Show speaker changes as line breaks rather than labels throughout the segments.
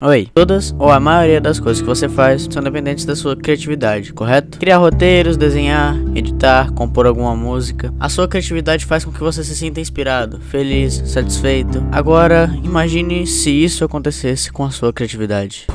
Oi, todas ou a maioria das coisas que você faz são dependentes da sua criatividade, correto? Criar roteiros, desenhar, editar, compor alguma música. A sua criatividade faz com que você se sinta inspirado, feliz, satisfeito. Agora, imagine se isso acontecesse com a sua criatividade.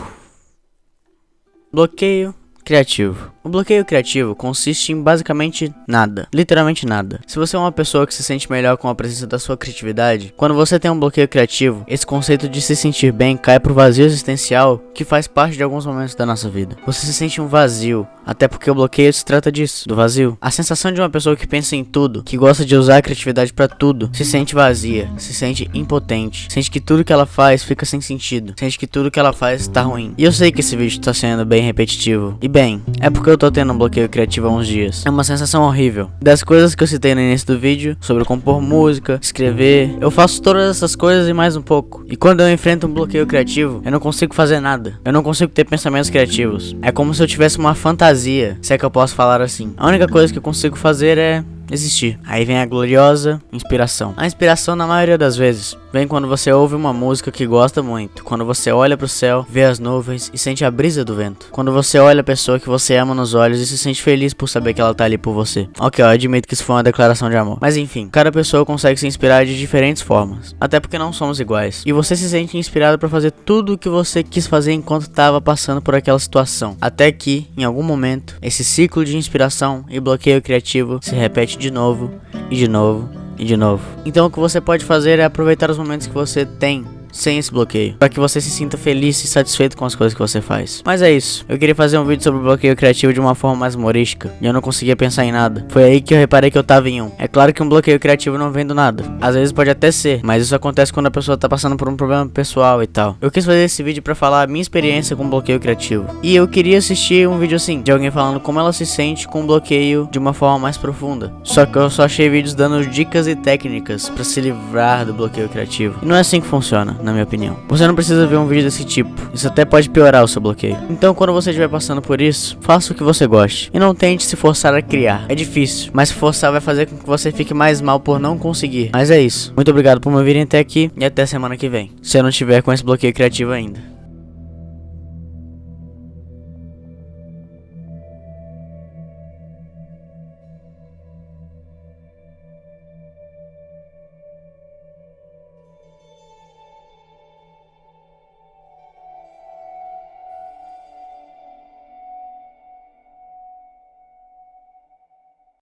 Bloqueio criativo. O bloqueio criativo consiste em basicamente nada, literalmente nada. Se você é uma pessoa que se sente melhor com a presença da sua criatividade, quando você tem um bloqueio criativo, esse conceito de se sentir bem cai pro vazio existencial que faz parte de alguns momentos da nossa vida. Você se sente um vazio, até porque o bloqueio se trata disso, do vazio. A sensação de uma pessoa que pensa em tudo, que gosta de usar a criatividade para tudo, se sente vazia, se sente impotente, sente que tudo que ela faz fica sem sentido, sente que tudo que ela faz tá ruim. E eu sei que esse vídeo tá sendo bem repetitivo. E bem, é porque eu tô tendo um bloqueio criativo há uns dias. É uma sensação horrível. Das coisas que eu citei no início do vídeo, sobre compor música, escrever, eu faço todas essas coisas e mais um pouco. E quando eu enfrento um bloqueio criativo, eu não consigo fazer nada. Eu não consigo ter pensamentos criativos. É como se eu tivesse uma fantasia, se é que eu posso falar assim. A única coisa que eu consigo fazer é existir. Aí vem a gloriosa inspiração. A inspiração, na maioria das vezes, vem quando você ouve uma música que gosta muito, quando você olha para o céu, vê as nuvens e sente a brisa do vento, quando você olha a pessoa que você ama nos olhos e se sente feliz por saber que ela tá ali por você. Ok, eu admito que isso foi uma declaração de amor. Mas enfim, cada pessoa consegue se inspirar de diferentes formas, até porque não somos iguais. E você se sente inspirado para fazer tudo o que você quis fazer enquanto estava passando por aquela situação, até que, em algum momento, esse ciclo de inspiração e bloqueio criativo se repete de novo, e de novo, e de novo. Então o que você pode fazer é aproveitar os momentos que você tem sem esse bloqueio, para que você se sinta feliz e satisfeito com as coisas que você faz. Mas é isso, eu queria fazer um vídeo sobre bloqueio criativo de uma forma mais humorística, e eu não conseguia pensar em nada. Foi aí que eu reparei que eu tava em um. É claro que um bloqueio criativo não vem do nada, às vezes pode até ser, mas isso acontece quando a pessoa tá passando por um problema pessoal e tal. Eu quis fazer esse vídeo para falar a minha experiência com bloqueio criativo, e eu queria assistir um vídeo assim, de alguém falando como ela se sente com bloqueio de uma forma mais profunda. Só que eu só achei vídeos dando dicas e técnicas para se livrar do bloqueio criativo. E não é assim que funciona na minha opinião. Você não precisa ver um vídeo desse tipo, isso até pode piorar o seu bloqueio. Então quando você estiver passando por isso, faça o que você goste. E não tente se forçar a criar. É difícil, mas forçar vai fazer com que você fique mais mal por não conseguir. Mas é isso. Muito obrigado por me ouvirem até aqui e até semana que vem. Se eu não tiver com esse bloqueio criativo ainda.